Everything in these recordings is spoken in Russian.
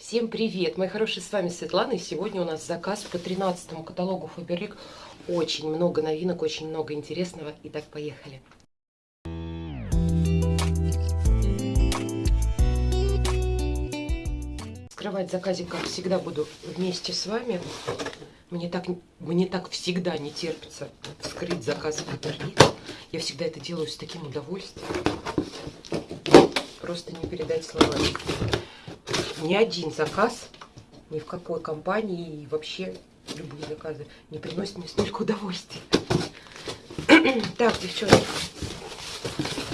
Всем привет, мои хорошие, с вами Светлана, и сегодня у нас заказ по 13 каталогу Faberlic. Очень много новинок, очень много интересного. Итак, поехали. Скрывать заказик, как всегда, буду вместе с вами. Мне так, мне так всегда не терпится вскрыть заказ Faberlic. Я всегда это делаю с таким удовольствием. Просто не передать словами ни один заказ, ни в какой компании и вообще любые заказы не приносят мне столько удовольствия. так, девчонки,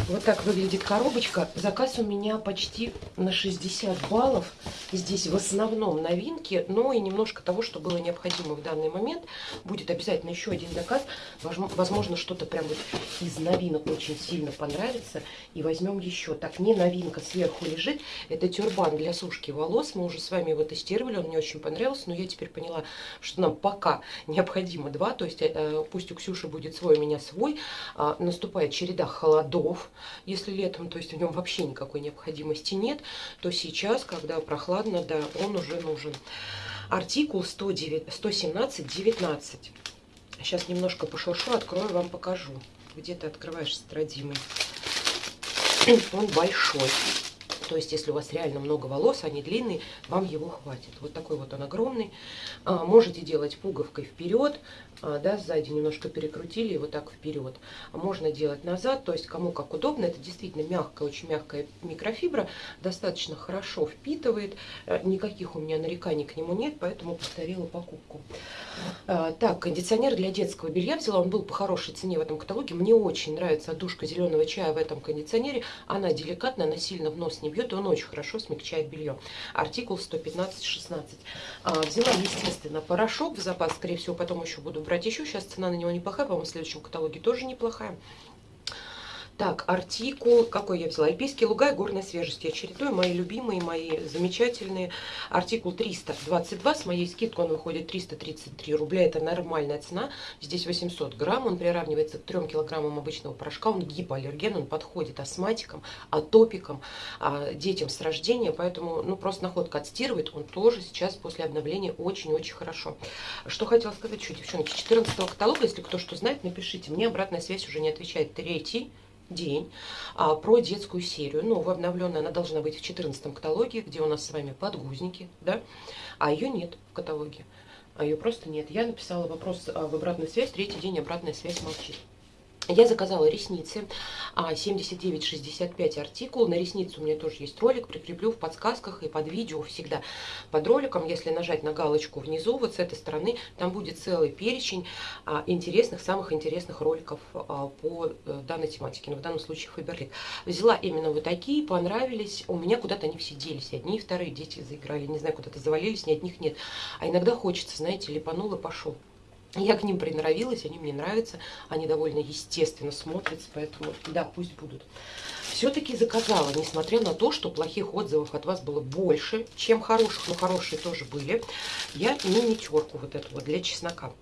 вот так выглядит коробочка. Заказ у меня почти на 60 баллов. Здесь в основном новинки, но и немножко того, что было необходимо в данный момент. Будет обязательно еще один заказ. Возможно, что-то прям вот из новинок очень сильно понравится. И возьмем еще. Так, не новинка сверху лежит. Это тюрбан для сушки волос. Мы уже с вами его тестировали, он мне очень понравился. Но я теперь поняла, что нам пока необходимо два. То есть э, пусть у Ксюши будет свой, у меня свой. А, наступает череда холодов если летом, то есть в нем вообще никакой необходимости нет, то сейчас, когда прохладно, да, он уже нужен. Артикул 117-19. Сейчас немножко пошуршу, открою, вам покажу. Где ты открываешь, родимый? Он большой. То есть, если у вас реально много волос, они длинные, вам его хватит. Вот такой вот он огромный. А, можете делать пуговкой вперед, а, да, сзади немножко перекрутили и вот так вперед. А можно делать назад, то есть кому как удобно. Это действительно мягкая, очень мягкая микрофибра, достаточно хорошо впитывает. Э, никаких у меня нареканий к нему нет, поэтому повторила покупку. Так, кондиционер для детского белья взяла, он был по хорошей цене в этом каталоге. Мне очень нравится отдушка зеленого чая в этом кондиционере. Она деликатная, она сильно в нос не бьет, он очень хорошо смягчает белье. Артикул 115-16. А, взяла, естественно, порошок в запас, скорее всего, потом еще буду брать еще. Сейчас цена на него неплохая, по-моему, в следующем каталоге тоже неплохая. Так, артикул, какой я взяла? Альпийские луга и горная свежесть. Я чередую мои любимые, мои замечательные. Артикул 322, с моей скидкой он выходит 333 рубля. Это нормальная цена. Здесь 800 грамм, он приравнивается к 3 килограммам обычного порошка. Он гипоаллерген, он подходит астматикам, атопикам, а, детям с рождения. Поэтому, ну, просто находка отстирывает. Он тоже сейчас после обновления очень-очень хорошо. Что хотела сказать еще, девчонки, 14 каталога, если кто что знает, напишите. Мне обратная связь уже не отвечает. Третий день а, про детскую серию. Новая, обновленная, она должна быть в 14 каталоге, где у нас с вами подгузники, да, а ее нет в каталоге. А ее просто нет. Я написала вопрос а, в обратную связь, третий день обратная связь молчит. Я заказала ресницы 79,65 а, артикул. На ресницы у меня тоже есть ролик. Прикреплю в подсказках и под видео всегда под роликом. Если нажать на галочку внизу, вот с этой стороны, там будет целый перечень а, интересных, самых интересных роликов а, по э, данной тематике. Но в данном случае Фаберлик. Взяла именно вот такие, понравились. У меня куда-то они все делись. Одни и вторые дети заиграли. Не знаю, куда-то завалились, ни одних нет. А иногда хочется, знаете, липанул и пошел. Я к ним приноровилась, они мне нравятся, они довольно естественно смотрятся, поэтому да, пусть будут. Все-таки заказала, несмотря на то, что плохих отзывов от вас было больше, чем хороших, но хорошие тоже были. Я мини-терку вот эту вот для чеснока.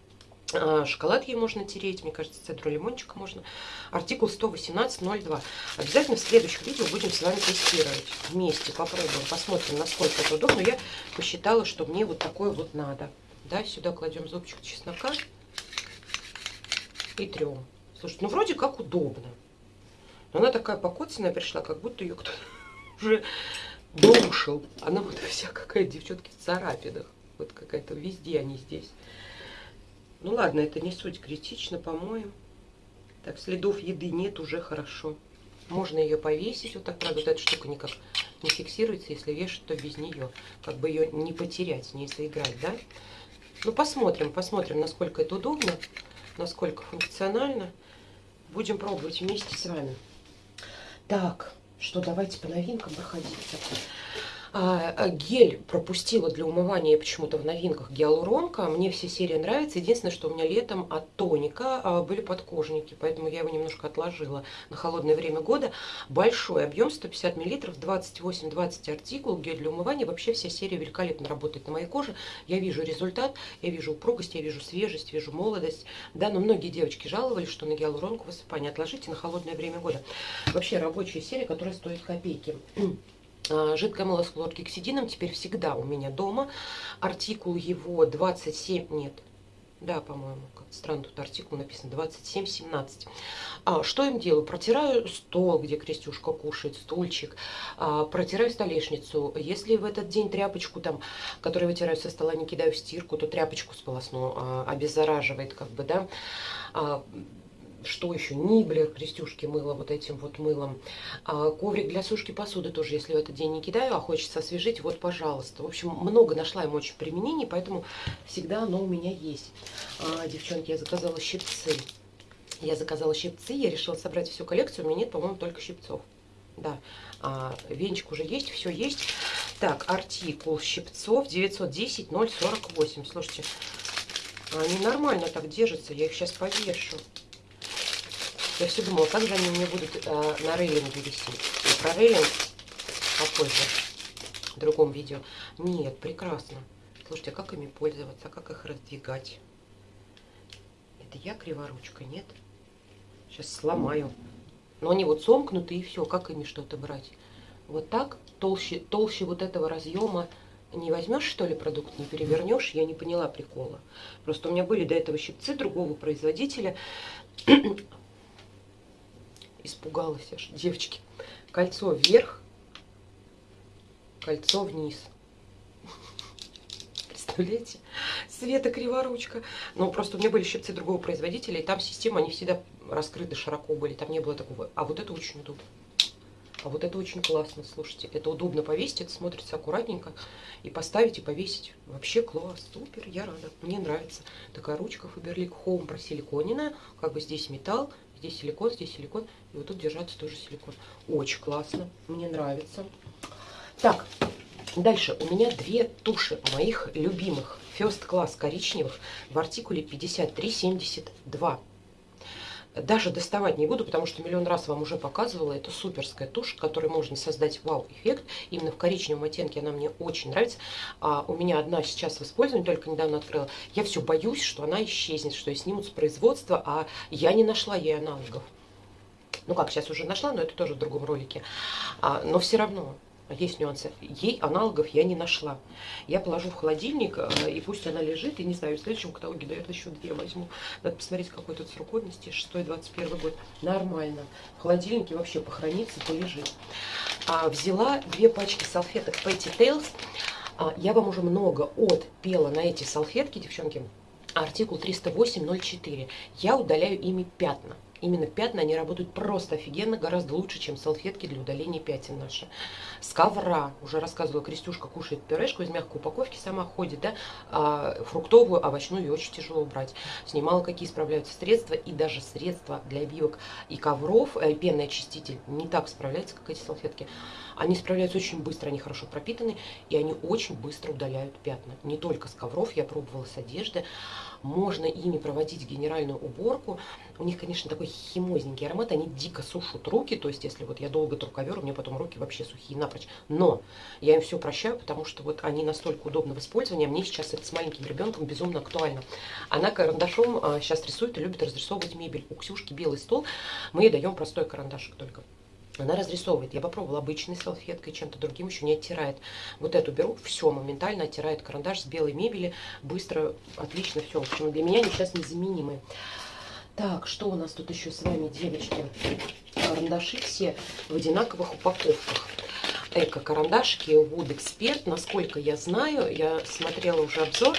А, шоколад ей можно тереть, мне кажется, цедру лимончика можно. Артикул 118.02. Обязательно в следующих видео будем с вами тестировать. Вместе попробуем, посмотрим, насколько это удобно. Я посчитала, что мне вот такое вот надо. Да, сюда кладем зубчик чеснока и трем. Слушайте, ну вроде как удобно. Но она такая покоцанная пришла, как будто ее кто-то уже душил. Она вот вся какая девчонки в царапинах. Вот какая-то везде они здесь. Ну ладно, это не суть критично, по-моему. Так, следов еды нет, уже хорошо. Можно ее повесить. Вот так, правда, вот эта штука никак не фиксируется. Если вешать, то без нее. Как бы ее не потерять, не заиграть, да? Ну, посмотрим, посмотрим, насколько это удобно, насколько функционально. Будем пробовать вместе с вами. Так, что, давайте по новинкам проходить. А, а, гель пропустила для умывания почему-то в новинках гиалуронка. Мне все серии нравятся. Единственное, что у меня летом от тоника а, были подкожники, поэтому я его немножко отложила на холодное время года. Большой объем, 150 мл, 28-20 артикул, гель для умывания. Вообще вся серия великолепно работает на моей коже. Я вижу результат, я вижу упругость, я вижу свежесть, вижу молодость. Да, но многие девочки жаловались, что на гиалуронку высыпание отложите на холодное время года. Вообще рабочая серия, которая стоит копейки. А, жидкое мыло с хлоргексидином теперь всегда у меня дома. Артикул его 27, нет, да, по-моему, как странно тут артикул написан, 27-17. А, что им делаю? Протираю стол, где Крестюшка кушает, стульчик. А, протираю столешницу. Если в этот день тряпочку, там, которую вытираю со стола, не кидаю в стирку, то тряпочку сполосну, а, обеззараживает, как бы, да. А, что еще, ниблер, крестюшки мыло вот этим вот мылом. А, коврик для сушки посуды тоже, если в этот день не кидаю, а хочется освежить, вот, пожалуйста. В общем, много нашла ему очень применений, поэтому всегда оно у меня есть. А, девчонки, я заказала щипцы. Я заказала щипцы, я решила собрать всю коллекцию, у меня нет, по-моему, только щипцов. Да, а, венчик уже есть, все есть. Так, артикул щипцов 910 048. Слушайте, они нормально так держатся, я их сейчас повешу. Я все думала, как же они меня будут э, на рейлинге висеть. Про рейлинг попозже, в другом видео. Нет, прекрасно. Слушайте, а как ими пользоваться, как их раздвигать? Это я криворучка, нет? Сейчас сломаю. Но они вот сомкнуты и все, как ими что-то брать? Вот так, толще, толще вот этого разъема не возьмешь, что ли, продукт, не перевернешь, я не поняла прикола. Просто у меня были до этого щипцы другого производителя. Испугалась аж, девочки. Кольцо вверх, кольцо вниз. Представляете? Света криворучка. Ну, просто у меня были щипцы другого производителя, и там система, они всегда раскрыты широко были, там не было такого. А вот это очень удобно. А вот это очень классно, слушайте. Это удобно повесить, это смотрится аккуратненько. И поставить, и повесить. Вообще класс, супер, я рада. Мне нравится. Такая ручка Faberlic Home просиликоненная. Как бы здесь металл, Здесь силикон, здесь силикон. И вот тут держаться тоже силикон. Очень классно. Мне нравится. Так, дальше. У меня две туши моих любимых. First Class коричневых в артикуле 5372 даже доставать не буду, потому что миллион раз вам уже показывала. Это суперская тушь, которой можно создать вау-эффект. Именно в коричневом оттенке она мне очень нравится. А у меня одна сейчас в использовании, только недавно открыла. Я все боюсь, что она исчезнет, что ее снимут с производства, а я не нашла ей аналогов. Ну как, сейчас уже нашла, но это тоже в другом ролике. А, но все равно есть нюансы. Ей аналогов я не нашла. Я положу в холодильник, э, и пусть она лежит. И не знаю, в следующем каталоге, наверное, еще две возьму. Надо посмотреть, какой тут срок годности. 6-21 год. Нормально. В холодильнике вообще похоронится, полежит. А, взяла две пачки салфеток Petty Tales. А, я вам уже много отпела на эти салфетки, девчонки. Артикул 308.04. Я удаляю ими пятна именно пятна, они работают просто офигенно, гораздо лучше, чем салфетки для удаления пятен наши. С ковра, уже рассказывала, Крестюшка кушает пюрешку из мягкой упаковки, сама ходит, да, а фруктовую, овощную ее очень тяжело убрать. Снимала, какие справляются средства, и даже средства для обивок и ковров, э, пенный очиститель не так справляется, как эти салфетки. Они справляются очень быстро, они хорошо пропитаны, и они очень быстро удаляют пятна. Не только с ковров, я пробовала с одежды. Можно ими проводить генеральную уборку. У них, конечно, такой химозненький аромат, они дико сушат руки, то есть если вот я долго тру ковер, у меня потом руки вообще сухие напрочь. Но я им все прощаю, потому что вот они настолько удобны в использовании, а мне сейчас это с маленьким ребенком безумно актуально. Она карандашом а, сейчас рисует и любит разрисовывать мебель. У Ксюшки белый стол, мы ей даем простой карандашик только. Она разрисовывает. Я попробовала обычной салфеткой, чем-то другим еще не оттирает. Вот эту беру, все, моментально оттирает карандаш с белой мебели. Быстро, отлично, все. В общем, для меня они сейчас незаменимые. Так, что у нас тут еще с вами, девочки? Карандаши все в одинаковых упаковках. Эко-карандашики Wood Expert. Насколько я знаю, я смотрела уже обзор.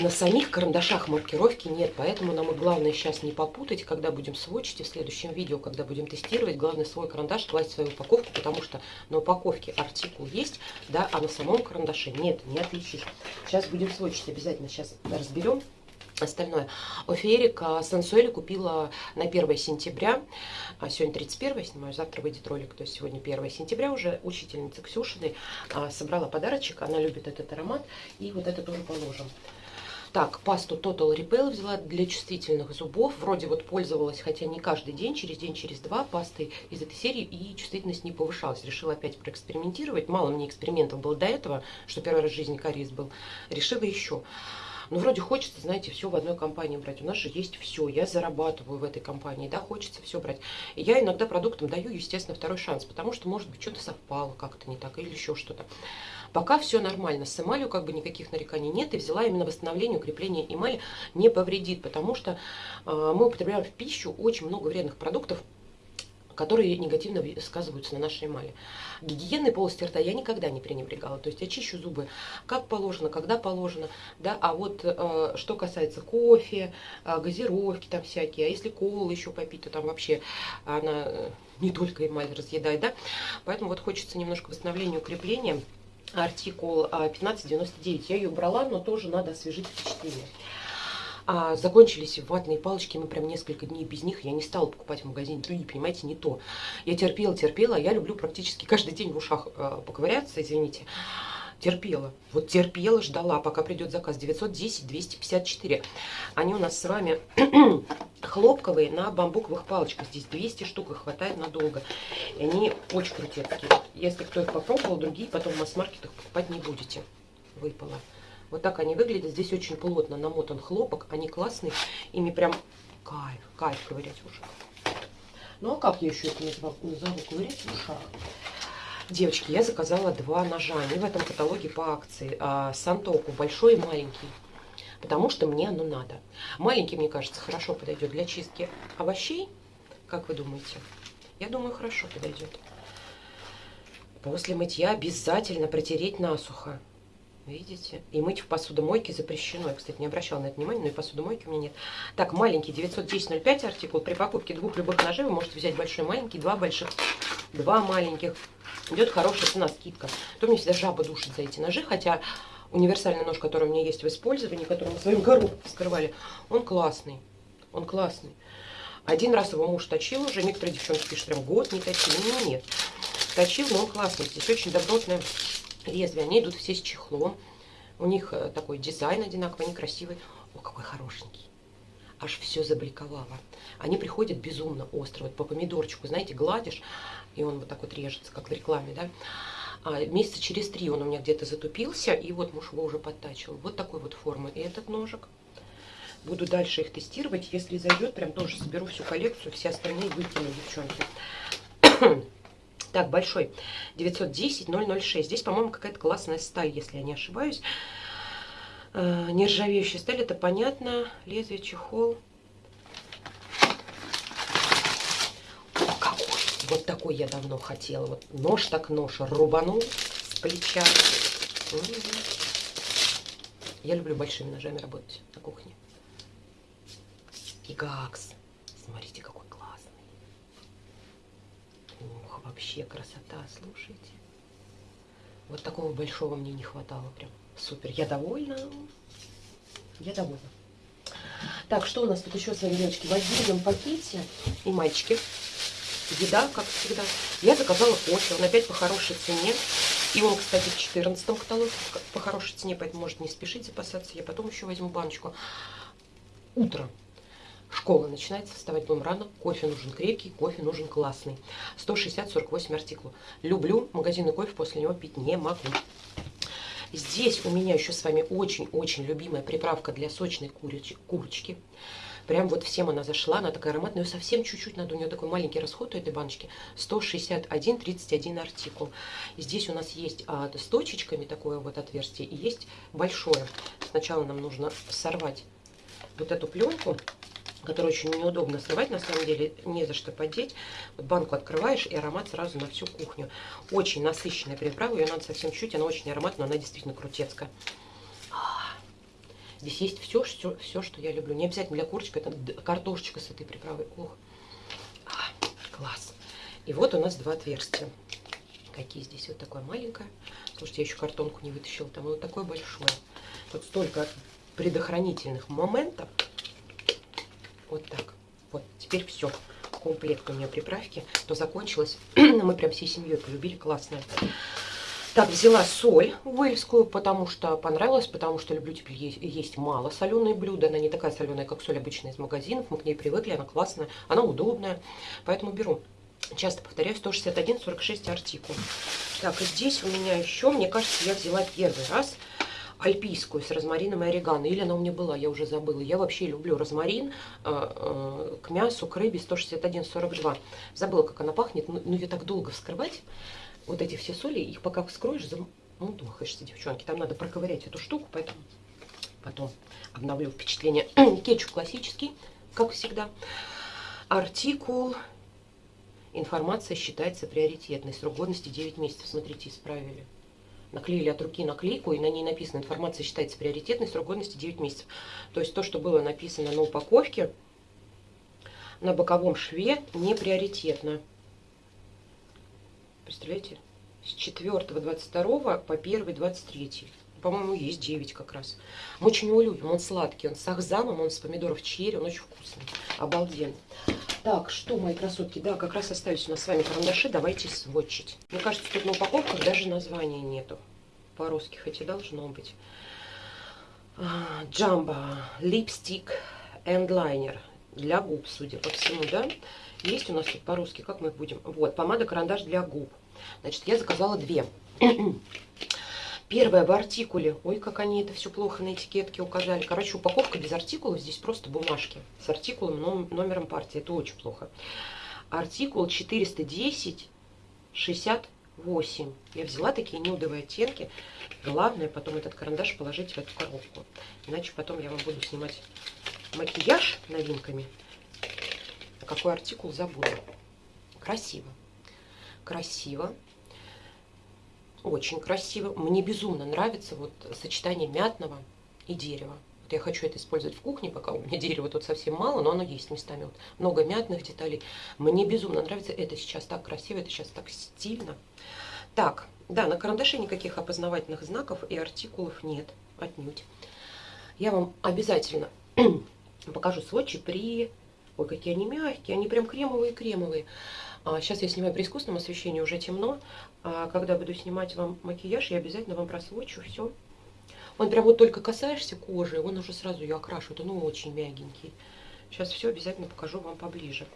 На самих карандашах маркировки нет, поэтому нам и главное сейчас не попутать, когда будем сводчить, и в следующем видео, когда будем тестировать, главное свой карандаш класть в свою упаковку, потому что на упаковке артикул есть, да, а на самом карандаше нет, не отличить. Сейчас будем сводчить, обязательно сейчас разберем остальное. Офиерик Сенсуэли купила на 1 сентября, а сегодня 31 снимаю, завтра выйдет ролик, то есть сегодня 1 сентября уже учительница Ксюшиной а, собрала подарочек, она любит этот аромат, и вот это тоже положим. Так, пасту Total Repel взяла для чувствительных зубов. Вроде вот пользовалась, хотя не каждый день, через день, через два пастой из этой серии, и чувствительность не повышалась. Решила опять проэкспериментировать. Мало мне экспериментов было до этого, что первый раз в жизни кариес был. Решила еще. Ну, вроде хочется, знаете, все в одной компании брать. У нас же есть все. Я зарабатываю в этой компании, да, хочется все брать. И я иногда продуктам даю, естественно, второй шанс, потому что, может быть, что-то совпало как-то не так или еще что-то. Пока все нормально. С эмалью как бы никаких нареканий нет. И взяла именно восстановление, укрепление эмали не повредит, потому что э, мы употребляем в пищу очень много вредных продуктов, которые негативно сказываются на нашей эмали. Гигиены полости рта я никогда не пренебрегала. То есть я чищу зубы как положено, когда положено. Да? А вот э, что касается кофе, э, газировки там всякие, а если колы еще попить, то там вообще она э, не только эмаль разъедает. Да? Поэтому вот хочется немножко восстановления, укрепления. Артикул 1599. Э, я ее брала, но тоже надо освежить впечатление. А закончились ватные палочки, мы прям несколько дней без них, я не стала покупать в магазине другие, понимаете, не то. Я терпела, терпела, я люблю практически каждый день в ушах э, поковыряться, извините. Терпела, вот терпела, ждала, пока придет заказ 910-254. Они у нас с вами хлопковые на бамбуковых палочках. Здесь 200 штук, их хватает надолго. И они очень крутые. Если кто их попробовал, другие потом в масс-маркетах покупать не будете. Выпало. Вот так они выглядят. Здесь очень плотно намотан хлопок. Они классные. Ими прям кайф, кайф ковырять в ушах. Ну а как я еще это? Назову ковырять в ушах. Девочки, я заказала два ножа. Они в этом каталоге по акции. А, Сантоку, большой и маленький. Потому что мне оно надо. Маленький, мне кажется, хорошо подойдет для чистки овощей. Как вы думаете? Я думаю, хорошо подойдет. После мытья обязательно протереть насухо. Видите? И мыть в посудомойке запрещено. Я, кстати, не обращала на это внимания, но и посудомойки у меня нет. Так, маленький 910.05 артикул. При покупке двух любых ножей вы можете взять большой маленький, два больших, два маленьких. Идет хорошая цена, скидка. То мне всегда жаба душит за эти ножи, хотя универсальный нож, который у меня есть в использовании, который мы своим гору вскрывали, он классный. Он классный. Один раз его муж точил уже. Некоторые девчонки пишут, прям год не точил. Нет, нет. Точил, но он классный. Здесь очень добротная лезвия. Они идут все с чехлом. У них э, такой дизайн одинаковый, они красивые. О, какой хорошенький. Аж все забликовало. Они приходят безумно остро. Вот по помидорчику, знаете, гладишь, и он вот так вот режется, как в рекламе, да. А месяца через три он у меня где-то затупился, и вот муж его уже подтачил. Вот такой вот формы. И этот ножик. Буду дальше их тестировать. Если зайдет, прям тоже соберу всю коллекцию, все остальные выкину, девчонки. Так, большой. 910-006. Здесь, по-моему, какая-то классная сталь, если я не ошибаюсь. Э, нержавеющая сталь, это понятно. Лезвие, чехол. О, какой! Вот такой я давно хотела. Вот нож так нож рубанул с плеча. Я люблю большими ножами работать на кухне. И. Смотрите, какой вообще красота, слушайте. Вот такого большого мне не хватало прям. Супер, я довольна. Я довольна. Так, что у нас тут еще с вами, девочки? В отдельном пакете и мальчики. Еда, как всегда. Я заказала кофе, он опять по хорошей цене. И он, кстати, в 14 каталоге по хорошей цене, поэтому может не спешить запасаться. Я потом еще возьму баночку. Утро. Школа начинается, вставать будем рано. Кофе нужен крепкий, кофе нужен классный. 160-48 артиклов. Люблю магазинный кофе, после него пить не могу. Здесь у меня еще с вами очень-очень любимая приправка для сочной курич курочки. Прям вот всем она зашла, она такая ароматная, ее совсем чуть-чуть надо, у нее такой маленький расход у этой баночки, 161-31 артикул. Здесь у нас есть а, с точечками такое вот отверстие, и есть большое. Сначала нам нужно сорвать вот эту пленку, который очень неудобно срывать, на самом деле не за что подеть. Вот банку открываешь, и аромат сразу на всю кухню. Очень насыщенная приправа, ее надо совсем чуть, она очень ароматная, она действительно крутецкая. Здесь есть все, все, все, что я люблю. Не обязательно для курочки, это картошечка с этой приправой. Ох, класс. И вот у нас два отверстия. Какие здесь? Вот такое маленькое. Слушайте, я еще картонку не вытащила. Там вот такое большое. Тут столько предохранительных моментов. Вот так. Вот, теперь все. Комплект у меня приправки. То закончилось. Мы прям всей семьей полюбили. Классная. Так, взяла соль уэльскую, потому что понравилось, потому что люблю теперь есть, есть мало соленые блюда. Она не такая соленая, как соль обычная из магазинов. Мы к ней привыкли, она классная, она удобная. Поэтому беру. Часто повторяю, 161-46 артикул. Так, и здесь у меня еще, мне кажется, я взяла первый раз альпийскую с розмарином и орегано. Или она у меня была, я уже забыла. Я вообще люблю розмарин э, э, к мясу, к рыбе 161,42. Забыла, как она пахнет. Ну, ну, ее так долго вскрывать. Вот эти все соли, их пока вскроешь, замудохаешься, девчонки. Там надо проковырять эту штуку, поэтому потом обновлю впечатление. Кетчуп классический, как всегда. Артикул. Информация считается приоритетной. Срок годности 9 месяцев. Смотрите, исправили наклеили от руки наклейку, и на ней написано «Информация считается приоритетной, срок годности 9 месяцев». То есть то, что было написано на упаковке, на боковом шве, не приоритетно. Представляете? С 4 22 по 1 23. По-моему, есть 9 как раз. Мы очень его любим. Он сладкий, он с ахзамом, он с помидоров черри, он очень вкусный. Обалденный. Так, что, мои красотки, да, как раз остались у нас с вами карандаши, давайте сводчить. Мне кажется, тут на упаковках даже названия нету. По-русски, хотя должно быть. Джамбо, липстик, эндлайнер. Для губ, судя по всему, да? Есть у нас тут по-русски, как мы будем? Вот, помада-карандаш для губ. Значит, я заказала две. Первое в артикуле. Ой, как они это все плохо на этикетке указали. Короче, упаковка без артикулов. Здесь просто бумажки с артикулом, номером партии. Это очень плохо. Артикул 410 68. Я взяла такие нюдовые оттенки. Главное потом этот карандаш положить в эту коробку. Иначе потом я вам буду снимать макияж новинками. А какой артикул забуду. Красиво. Красиво. Очень красиво. Мне безумно нравится вот сочетание мятного и дерева. Вот я хочу это использовать в кухне, пока у меня дерева тут совсем мало, но оно есть местами. Вот много мятных деталей. Мне безумно нравится. Это сейчас так красиво, это сейчас так стильно. Так, да, на карандаше никаких опознавательных знаков и артикулов нет. Отнюдь. Я вам обязательно покажу сводчи при... Ой, какие они мягкие, они прям кремовые-кремовые. Сейчас а, я снимаю при искусственном освещении, уже темно. А когда буду снимать вам макияж, я обязательно вам просвочу все. Он прям вот только касаешься кожи, он уже сразу ее окрашивает. Он очень мягенький. Сейчас все обязательно покажу вам поближе.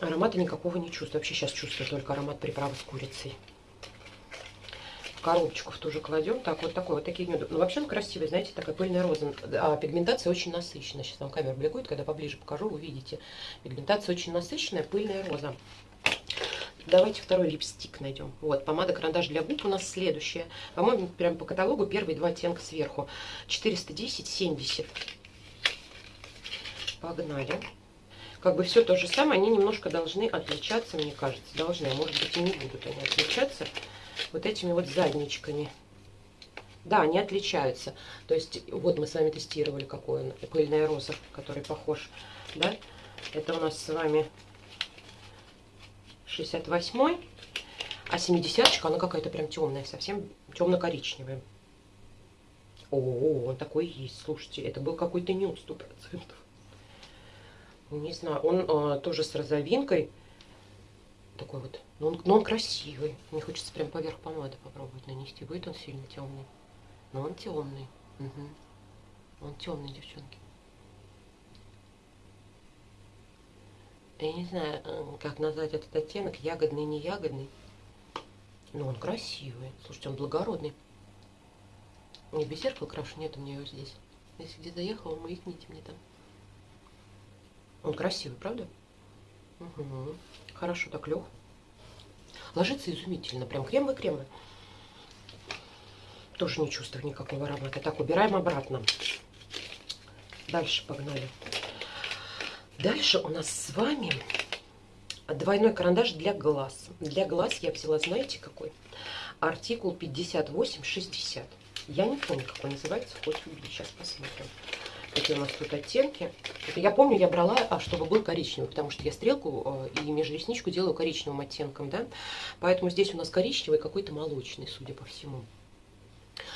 Аромата никакого не чувствую. Вообще сейчас чувствую только аромат приправы с курицей коробочку в ту же кладем. Так, вот такой, вот такие нюды. Ну, вообще он красивый, знаете, такая пыльная роза. А пигментация очень насыщенная. Сейчас вам камера бликует, когда поближе покажу, увидите. Пигментация очень насыщенная, пыльная роза. Давайте второй липстик найдем. Вот, помада-карандаш для губ у нас следующая. По-моему, прям по каталогу первые два оттенка сверху. 410-70. Погнали. Как бы все то же самое, они немножко должны отличаться, мне кажется. Должны, а может быть и не будут они отличаться вот этими вот задничками. Да, они отличаются. То есть, вот мы с вами тестировали, какой он, пыльная роза, который похож, да? Это у нас с вами 68 а 70 она какая-то прям темная, совсем темно-коричневая. О, он такой есть, слушайте, это был какой-то нюд, 100%. Не знаю, он а, тоже с розовинкой, такой вот но он, но он красивый. Мне хочется прям поверх помады попробовать нанести. Будет он сильно темный. Но он темный. Угу. Он темный, девчонки. Я не знаю, э, как назвать этот оттенок. Ягодный, не ягодный. Но он красивый. Слушайте, он благородный. Не без зеркала крашу, нет у меня его здесь. Если где заехала, маякните мне там. Он красивый, правда? Угу. Хорошо так лег. Ложится изумительно, прям кремовый-кремовый. Тоже не чувствую никакого аромата. Так, убираем обратно. Дальше погнали. Дальше у нас с вами двойной карандаш для глаз. Для глаз я взяла, знаете, какой? Артикул 5860. Я не помню, как он называется, хоть убить. Сейчас посмотрим какие у нас тут оттенки. Я помню, я брала, а чтобы был коричневый, потому что я стрелку э, и межресничку делаю коричневым оттенком, да. Поэтому здесь у нас коричневый, какой-то молочный, судя по всему.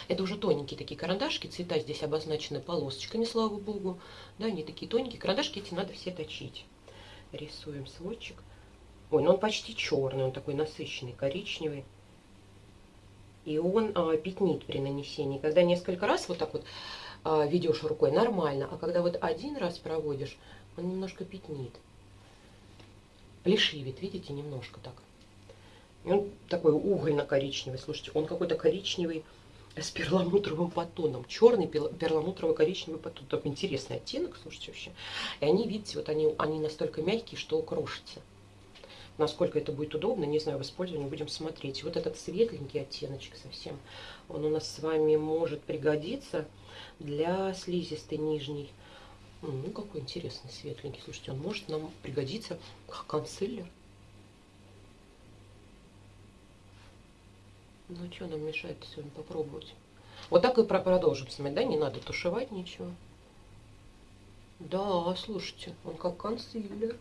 Это уже тоненькие такие карандашки, цвета здесь обозначены полосочками, слава богу. Да, они такие тоненькие. Карандашки эти надо все точить. Рисуем сводчик. Ой, ну он почти черный, он такой насыщенный, коричневый. И он а, пятнит при нанесении. Когда несколько раз вот так вот а, ведешь рукой, нормально. А когда вот один раз проводишь, он немножко пятнит. Плешивит, видите, немножко так. Он такой угольно-коричневый, слушайте, он какой-то коричневый с перламутровым подтоном. Черный перламутрово-коричневый подтон. Так интересный оттенок, слушайте, вообще. И они, видите, вот они, они настолько мягкие, что крошатся. Насколько это будет удобно, не знаю, в использовании будем смотреть. Вот этот светленький оттеночек совсем, он у нас с вами может пригодиться для слизистой нижней. Ну, какой интересный светленький. Слушайте, он может нам пригодиться как консилер. Ну, что нам мешает сегодня попробовать? Вот так и продолжим смотреть, да? Не надо тушевать ничего. Да, слушайте, он как консилер.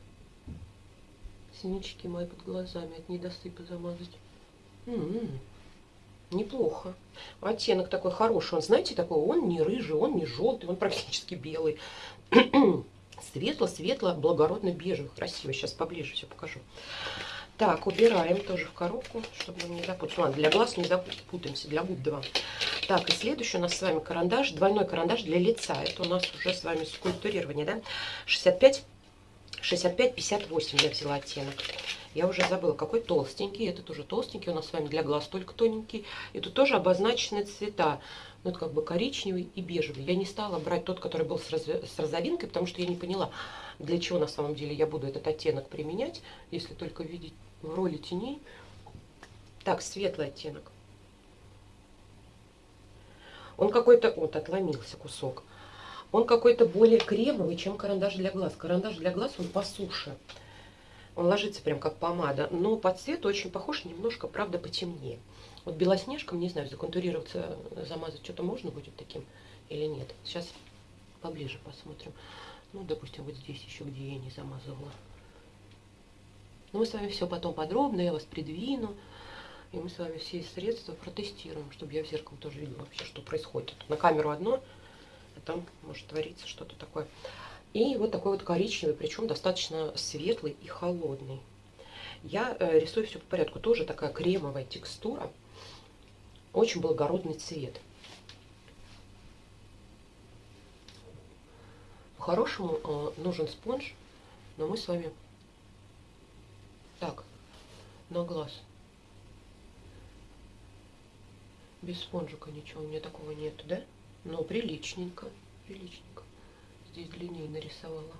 Синички мои под глазами от недосыпа замазать. М -м -м. Неплохо. Оттенок такой хороший. Он, знаете, такой, он не рыжий, он не желтый, он практически белый. Светло-светло, благородно бежевый. Красиво. Сейчас поближе все покажу. Так, убираем тоже в коробку, чтобы не запутаться. Ладно, для глаз не запутаемся, для губ два. Так, и следующий у нас с вами карандаш, двойной карандаш для лица. Это у нас уже с вами скульптурирование, да? 65, 65, 58 я взяла оттенок. Я уже забыла, какой толстенький. Этот уже толстенький, у нас с вами для глаз только тоненький. И тут тоже обозначены цвета. Ну, это как бы коричневый и бежевый. Я не стала брать тот, который был с, раз... с розовинкой, потому что я не поняла, для чего на самом деле я буду этот оттенок применять, если только видеть в роли теней. Так, светлый оттенок. Он какой-то, вот отломился кусок. Он какой-то более кремовый, чем карандаш для глаз. Карандаш для глаз, он по суше. Он ложится прям как помада, но по цвету очень похож, немножко, правда, потемнее. Вот белоснежком, не знаю, законтурироваться, замазать что-то можно будет таким или нет. Сейчас поближе посмотрим. Ну, допустим, вот здесь еще, где я не замазывала. Но мы с вами все потом подробно, я вас придвину. И мы с вами все средства протестируем, чтобы я в зеркало тоже видела вообще, что происходит. На камеру одно, там может твориться что-то такое. И вот такой вот коричневый, причем достаточно светлый и холодный. Я э, рисую все по порядку. Тоже такая кремовая текстура. Очень благородный цвет. По-хорошему э, нужен спонж, но мы с вами так, на глаз. Без спонжика ничего у меня такого нету, да? Но приличненько, приличненько. Здесь длиннее нарисовала.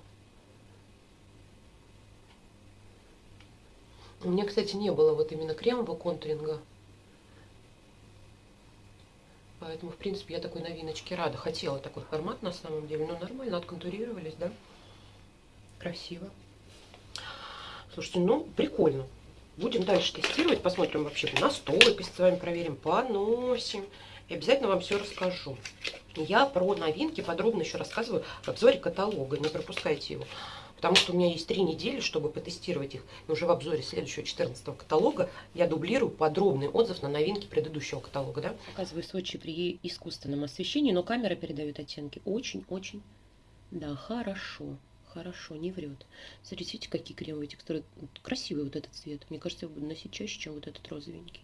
У меня, кстати, не было вот именно кремового контуринга. Поэтому, в принципе, я такой новиночке рада. Хотела такой формат на самом деле. Но нормально отконтурировались, да? Красиво. Слушайте, ну, прикольно. Будем дальше тестировать, посмотрим вообще на стойкость с вами проверим, поносим. И обязательно вам все расскажу. Я про новинки подробно еще рассказываю в обзоре каталога, не пропускайте его. Потому что у меня есть три недели, чтобы потестировать их. И уже в обзоре следующего 14 каталога я дублирую подробный отзыв на новинки предыдущего каталога. Да? Показываю Сочи при искусственном освещении, но камера передает оттенки очень-очень, да, хорошо хорошо, не врет. Смотрите, видите, какие кремовые текстуры. Красивый вот этот цвет. Мне кажется, я буду носить чаще, чем вот этот розовенький.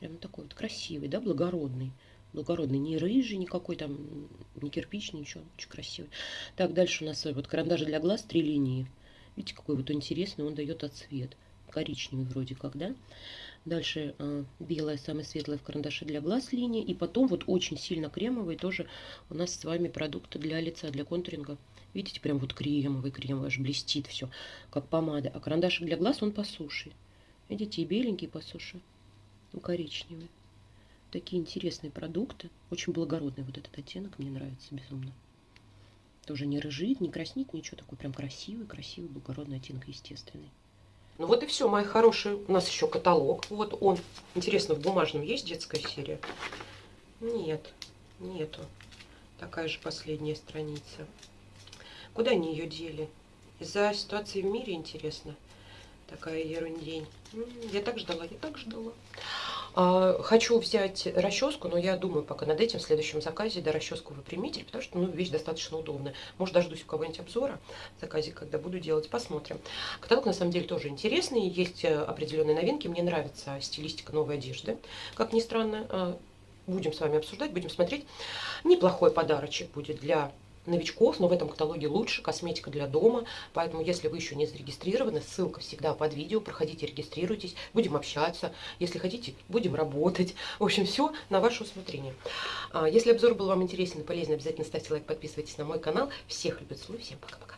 Прям такой вот красивый, да, благородный. Благородный, не рыжий никакой там, не кирпичный, ничего, очень красивый. Так, дальше у нас вот карандаш для глаз, три линии. Видите, какой вот интересный, он дает отцвет. Коричневый вроде как, да? Дальше э, белая, самая светлая в карандаше для глаз линия. И потом вот очень сильно кремовый тоже у нас с вами продукты для лица, для контуринга. Видите, прям вот кремовый, кремовый, аж блестит все, как помада. А карандашик для глаз, он по суше. Видите, и беленький по суше, и коричневый. Такие интересные продукты. Очень благородный вот этот оттенок, мне нравится безумно. Тоже не рыжит, не краснит, ничего. Такой прям красивый, красивый, благородный оттенок, естественный. Ну вот и все, мои хорошие. У нас еще каталог. Вот он. Интересно, в бумажном есть детская серия? Нет, нету. Такая же последняя страница. Куда они ее дели? Из-за ситуации в мире, интересно. Такая ерундень. Я так ждала, я так ждала. А, хочу взять расческу, но я думаю пока над этим в следующем заказе, да, расческу выпрямитель, потому что, ну, вещь достаточно удобная. Может, дождусь у кого-нибудь обзора в заказе, когда буду делать, посмотрим. Каталог, на самом деле, тоже интересный, есть э, определенные новинки. Мне нравится стилистика новой одежды, как ни странно. А, будем с вами обсуждать, будем смотреть. Неплохой подарочек будет для новичков, но в этом каталоге лучше, косметика для дома. Поэтому, если вы еще не зарегистрированы, ссылка всегда под видео, проходите, регистрируйтесь, будем общаться. Если хотите, будем работать. В общем, все на ваше усмотрение. А, если обзор был вам интересен и полезен, обязательно ставьте лайк, подписывайтесь на мой канал. Всех люблю, целую, всем пока-пока.